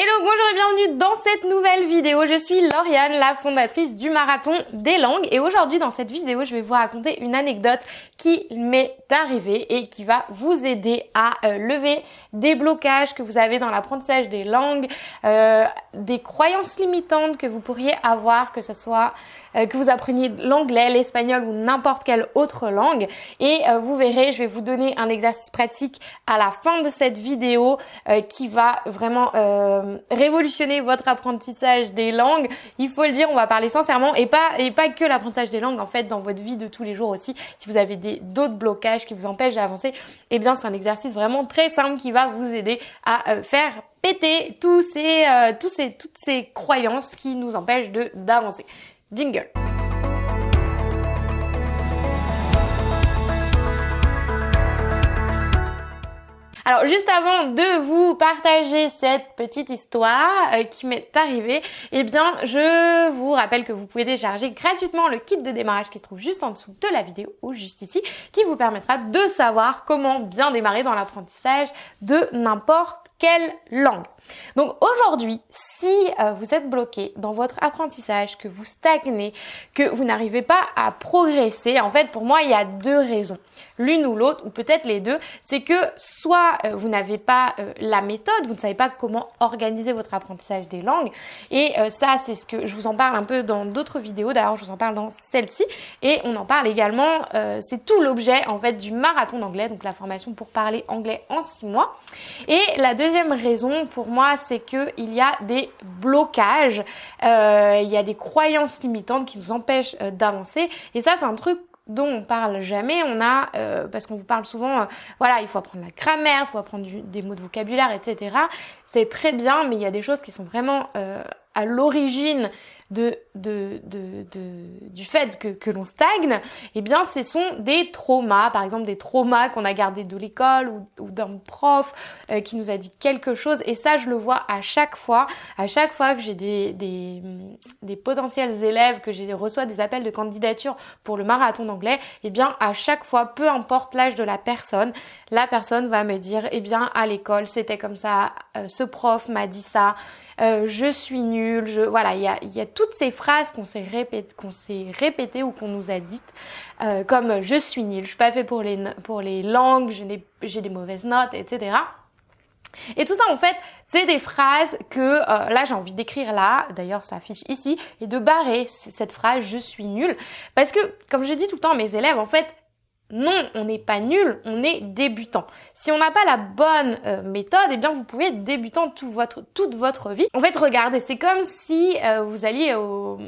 Hello, bonjour et bienvenue dans cette nouvelle vidéo. Je suis Lauriane, la fondatrice du Marathon des Langues. Et aujourd'hui, dans cette vidéo, je vais vous raconter une anecdote qui m'est arrivée et qui va vous aider à euh, lever des blocages que vous avez dans l'apprentissage des langues, euh, des croyances limitantes que vous pourriez avoir, que ce soit euh, que vous appreniez l'anglais, l'espagnol ou n'importe quelle autre langue. Et vous verrez, je vais vous donner un exercice pratique à la fin de cette vidéo qui va vraiment révolutionner votre apprentissage des langues. Il faut le dire, on va parler sincèrement et pas et pas que l'apprentissage des langues en fait dans votre vie de tous les jours aussi. Si vous avez d'autres blocages qui vous empêchent d'avancer, eh bien c'est un exercice vraiment très simple qui va vous aider à euh, faire péter tous ces, euh, tous ces, toutes ces croyances qui nous empêchent de d'avancer. Jingle. Alors juste avant de vous partager cette petite histoire euh, qui m'est arrivée, eh bien je vous rappelle que vous pouvez télécharger gratuitement le kit de démarrage qui se trouve juste en dessous de la vidéo ou juste ici, qui vous permettra de savoir comment bien démarrer dans l'apprentissage de n'importe quelle langue? Donc aujourd'hui, si euh, vous êtes bloqué dans votre apprentissage, que vous stagnez, que vous n'arrivez pas à progresser, en fait pour moi il y a deux raisons. L'une ou l'autre, ou peut-être les deux, c'est que soit euh, vous n'avez pas euh, la méthode, vous ne savez pas comment organiser votre apprentissage des langues, et ça c'est ce que je vous en parle un peu dans d'autres vidéos, d'ailleurs je vous en parle dans celle-ci, et on en parle également, c'est tout l'objet en fait du marathon d'anglais, donc la formation pour parler anglais en six mois. Et la deuxième raison pour moi, c'est qu'il y a des blocages, euh, il y a des croyances limitantes qui nous empêchent euh, d'avancer. Et ça, c'est un truc dont on parle jamais. On a, euh, parce qu'on vous parle souvent, voilà, il faut apprendre la grammaire, il faut apprendre des mots de vocabulaire, etc. C'est très bien, mais il y a des choses qui sont vraiment à l'origine de, du fait que, l'on stagne, eh bien, ce sont des traumas, par exemple des traumas qu'on a gardés de l'école ou, d'un prof euh, qui nous a dit quelque chose. Et ça, je le vois à chaque fois, à chaque fois que j'ai des, potentiels élèves, que j'ai reçois des appels de candidature pour le marathon d'anglais, eh bien, à chaque fois, peu importe l'âge de la personne, la personne va me dire, eh bien, à l'école, c'était comme ça, euh, ce prof m'a dit ça, euh, je suis nul, je voilà, il y a toutes ces phrases qu'on s'est répétées, répétées ou qu'on nous a dites, euh, comme je suis nul, je suis pas fait pour les pour les langues, j'ai des mauvaises notes, etc. Et tout ça, en fait, c'est des phrases que euh, là, j'ai envie d'écrire là. D'ailleurs, ça affiche ici et de barrer cette phrase "je suis nul" parce que, comme je dis tout le temps à mes élèves, en fait, non, on n'est pas nul, on est débutant. Si on n'a pas la bonne euh, méthode, eh bien vous pouvez être débutant toute votre, toute votre vie. En fait, regardez, c'est comme si euh, vous alliez au,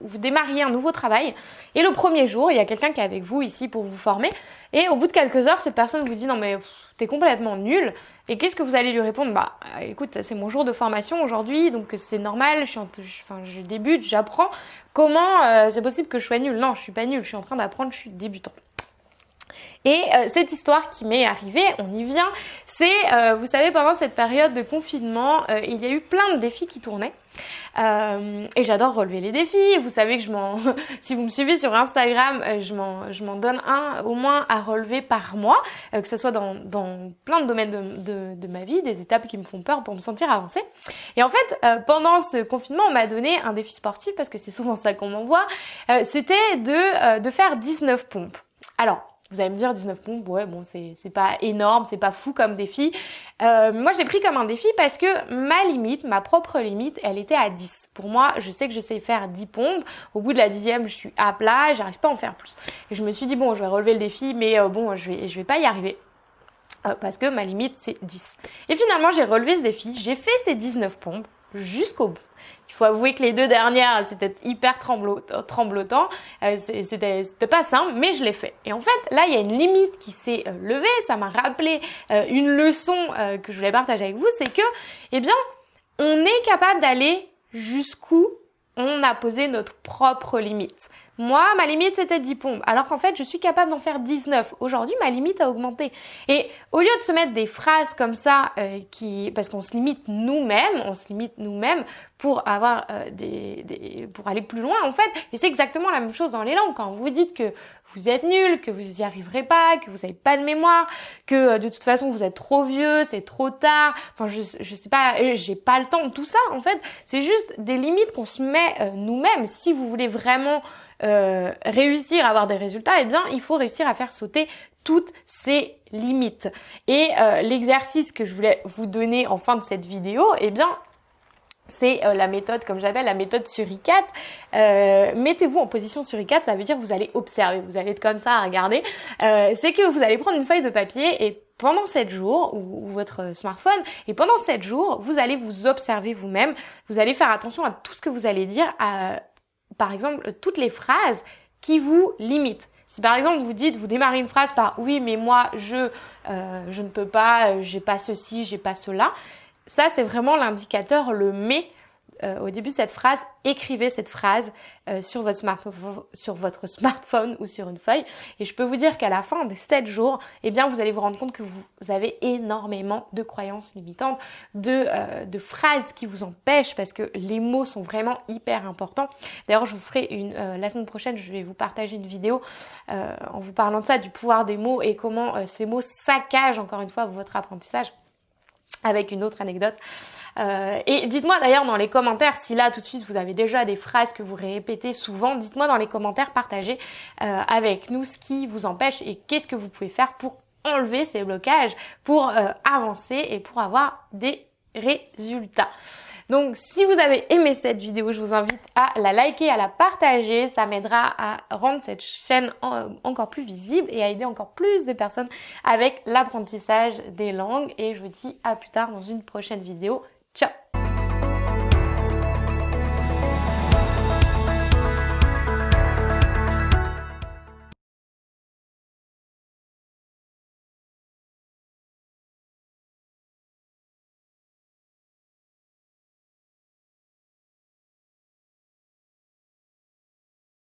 vous démarriez un nouveau travail et le premier jour, il y a quelqu'un qui est avec vous ici pour vous former et au bout de quelques heures, cette personne vous dit non mais t'es complètement nul et qu'est-ce que vous allez lui répondre? Bah écoute, c'est mon jour de formation aujourd'hui donc c'est normal, je, enfin, je débute, j'apprends. Comment euh, c'est possible que je sois nul Non, je suis pas nul, je suis en train d'apprendre, je suis débutant. Et euh, cette histoire qui m'est arrivée, on y vient, c'est, euh, vous savez, pendant cette période de confinement, euh, il y a eu plein de défis qui tournaient. et j'adore relever les défis. Vous savez que je m'en, si vous me suivez sur Instagram, je m'en, je m'en donne un au moins à relever par mois, que ce soit dans, dans plein de domaines de, de, de, ma vie, des étapes qui me font peur pour me sentir avancer. Et en fait, pendant ce confinement, on m'a donné un défi sportif parce que c'est souvent ça qu'on m'envoie. C'était de, de faire 19 pompes. Alors, vous allez me dire 19 pompes, ouais bon c'est pas énorme, c'est pas fou comme défi. Euh, moi j'ai pris comme un défi parce que ma limite, ma propre limite, elle était à 10. Pour moi, je sais que je sais faire 10 pompes. Au bout de la dixième, je suis à plat, j'arrive pas à en faire plus. Et je me suis dit bon, je vais relever le défi, mais euh, bon, je vais, je vais pas y arriver. Euh, parce que ma limite c'est 10. Et finalement j'ai relevé ce défi, j'ai fait ces 19 pompes jusqu'au bout. Il faut avouer que les deux dernières, c'était hyper tremblotant. Euh, c'était pas simple, mais je l'ai fait. Et en fait, là, il y a une limite qui s'est euh, levée. Ça m'a rappelé euh, une leçon que je voulais partager avec vous. C'est que, eh bien, on est capable d'aller jusqu'où on a posé notre propre limite. Moi, ma limite, c'était 10 pompes. Alors qu'en fait, je suis capable d'en faire 19. Aujourd'hui, ma limite a augmenté. Et au lieu de se mettre des phrases comme ça, euh, qui, parce qu'on se limite nous-mêmes, on se limite nous-mêmes pour avoir euh, des, des, pour aller plus loin, en fait. Et c'est exactement la même chose dans les langues. Quand vous dites que vous êtes nul, que vous n'y arriverez pas, que vous n'avez pas de mémoire, que euh, de toute façon vous êtes trop vieux, c'est trop tard, enfin je, je sais pas, euh, j'ai pas le temps, tout ça en fait, c'est juste des limites qu'on se met euh, nous-mêmes. Si vous voulez vraiment réussir à avoir des résultats, eh bien il faut réussir à faire sauter toutes ces limites. Et l'exercice que je voulais vous donner en fin de cette vidéo, eh bien c'est euh, la méthode, comme j'appelle, la méthode suricate. Euh, Mettez-vous en position suricate, ça veut dire que vous allez observer, vous allez être comme ça à regarder. Euh, c'est que vous allez prendre une feuille de papier et pendant 7 jours, ou, votre smartphone, et pendant 7 jours, vous allez vous observer vous-même, vous allez faire attention à tout ce que vous allez dire, à, par exemple, toutes les phrases qui vous limitent. Si par exemple vous dites, vous démarrez une phrase par oui mais moi je euh, je ne peux pas, j'ai pas ceci, j'ai pas cela, ça, c'est vraiment l'indicateur, le mais. Euh, au début cette phrase, écrivez cette phrase euh, sur, votre sur votre smartphone ou sur une feuille. Et je peux vous dire qu'à la fin des 7 jours, eh bien, vous allez vous rendre compte que vous, avez énormément de croyances limitantes, de, euh, de phrases qui vous empêchent parce que les mots sont vraiment hyper importants. D'ailleurs, je vous ferai une, la semaine prochaine, je vais vous partager une vidéo en vous parlant de ça, du pouvoir des mots et comment ces mots saccagent encore une fois votre apprentissage avec une autre anecdote. Euh, et dites-moi d'ailleurs dans les commentaires si là tout de suite vous avez déjà des phrases que vous répétez souvent. Dites-moi dans les commentaires, partagez euh, avec nous ce qui vous empêche et qu'est-ce que vous pouvez faire pour enlever ces blocages, pour euh, avancer et pour avoir des résultats. Donc si vous avez aimé cette vidéo, je vous invite à la liker, à la partager. Ça m'aidera à rendre cette chaîne encore plus visible et à aider encore plus de personnes avec l'apprentissage des langues. Et je vous dis à plus tard dans une prochaine vidéo.